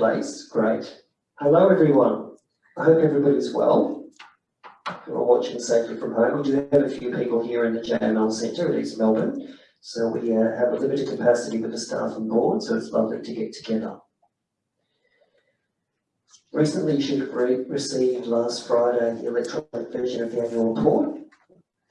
place, great. Hello everyone, I hope everybody's well. We're all watching safely from home. We do have a few people here in the JML Centre at East Melbourne, so we uh, have a limited capacity with the staff and board, so it's lovely to get together. Recently, you should have re received last Friday the electronic version of the annual report,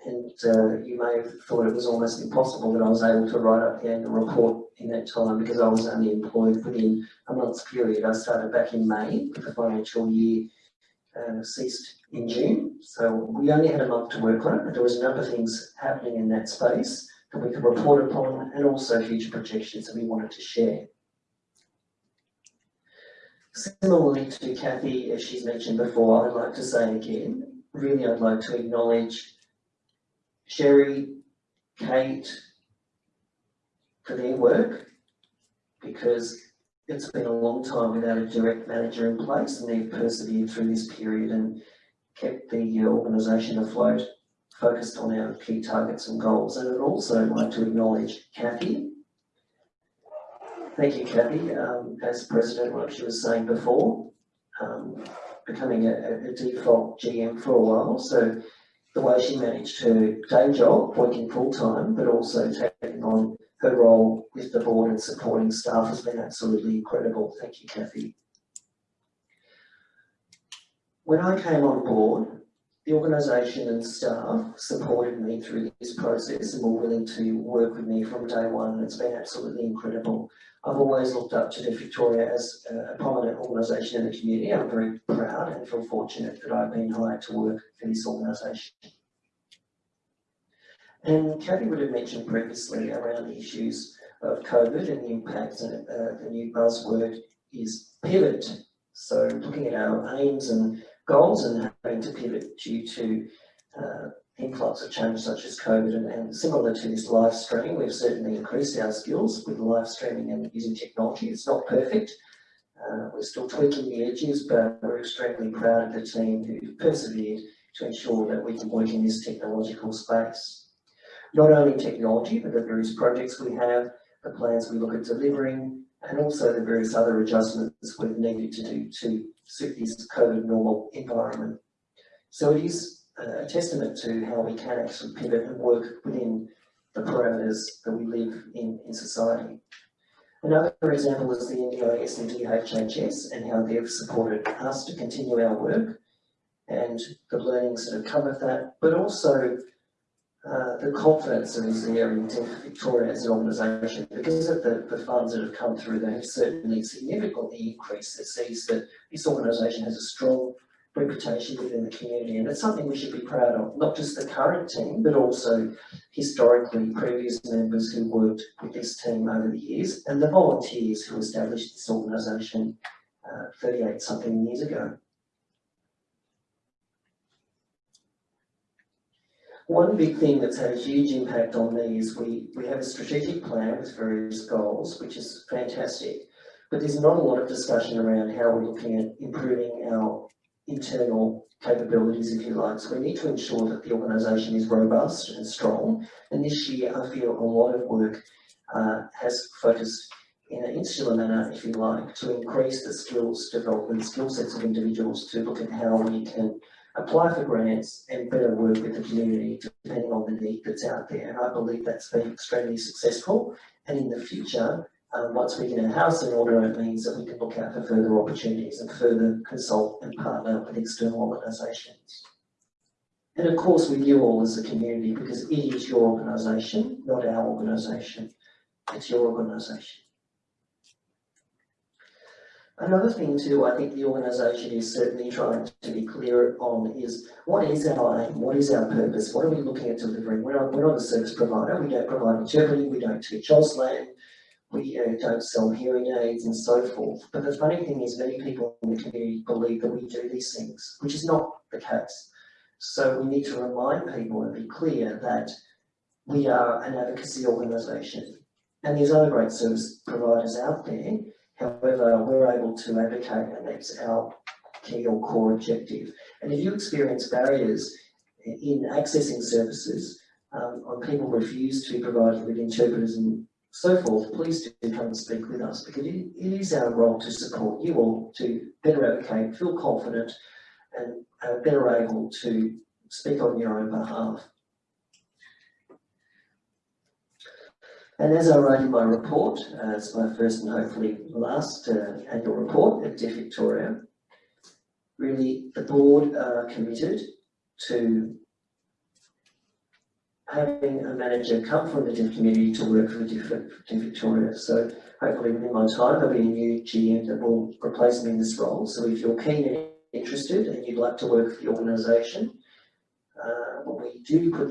and uh, you may have thought it was almost impossible that I was able to write up the annual report in that time because I was only employed within a month's period. I started back in May, but the financial year uh, ceased in June, so we only had a month to work on it, but there was a number of things happening in that space that we could report upon and also future projections that we wanted to share. Similarly to Kathy, as she's mentioned before, I'd like to say again, really I'd like to acknowledge Sherry, Kate, for their work, because it's been a long time without a direct manager in place and they've persevered through this period and kept the organisation afloat, focused on our key targets and goals. And I'd also like to acknowledge Kathy. Thank you, Kathy, um, as president, like she was saying before, um, becoming a, a, default GM for a while. So the way she managed her day job, working full time, but also taking on her role with the board and supporting staff has been absolutely incredible. Thank you, Kathy. When I came on board, the organisation and staff supported me through this process and were willing to work with me from day one it's been absolutely incredible. I've always looked up to Deaf Victoria as a prominent organisation in the community. I'm very proud and feel fortunate that I've been hired to work for this organisation. And Kathy would have mentioned previously around the issues of COVID and the impacts, and uh, the new buzzword is pivot. So looking at our aims and goals and having to pivot due to uh, influx of change such as COVID and, and, similar to this live streaming, we've certainly increased our skills with live streaming and using technology. It's not perfect. Uh, we're still tweaking the edges, but we're extremely proud of the team who persevered to ensure that we can work in this technological space not only technology, but the various projects we have, the plans we look at delivering, and also the various other adjustments we've needed to do to suit this COVID normal environment. So it is uh, a testament to how we can actually pivot and work within the parameters that we live in in society. Another example is the NDIS and DHHS and how they've supported us to continue our work and the learnings that have come of that, but also uh, the confidence that is there in Victoria as an organisation because of the, the funds that have come through they have certainly significantly increased it sees that this organisation has a strong reputation within the community and it's something we should be proud of not just the current team but also historically previous members who worked with this team over the years and the volunteers who established this organisation uh, 38 something years ago. One big thing that's had a huge impact on me is we, we have a strategic plan with various goals, which is fantastic, but there's not a lot of discussion around how we're looking at improving our internal capabilities, if you like. So we need to ensure that the organisation is robust and strong. And this year, I feel a lot of work uh, has focused in an insular manner, if you like, to increase the skills development, skill sets of individuals to look at how we can apply for grants and better work with the community depending on the need that's out there. And I believe that's been extremely successful. And in the future, um, once we get our house in order, it means that we can look out for further opportunities and further consult and partner with external organisations. And of course, with you all as a community, because it is your organisation, not our organisation. It's your organisation. Another thing too, I think the organisation is certainly trying to be clear on is what is our aim, what is our purpose, what are we looking at delivering? We're not, we're not a service provider, we don't provide interpreting, we don't teach Auslan, we uh, don't sell hearing aids and so forth. But the funny thing is many people in the community believe that we do these things, which is not the case. So we need to remind people and be clear that we are an advocacy organisation and there's other great service providers out there However, we're able to advocate and that's our key or core objective. And if you experience barriers in accessing services, um, or people refuse to provide you with interpreters and so forth, please do come and speak with us because it, is our role to support you all to better advocate, feel confident and better able to speak on your own behalf. And as I wrote in my report, uh, it's my first and hopefully last uh, annual report at Deaf Victoria, really the board are committed to having a manager come from the deaf community to work for Deaf, Deaf Victoria. So hopefully within my time, there'll be a new GM that will replace me in this role. So if you're keen and interested and you'd like to work for the organisation, uh, we do put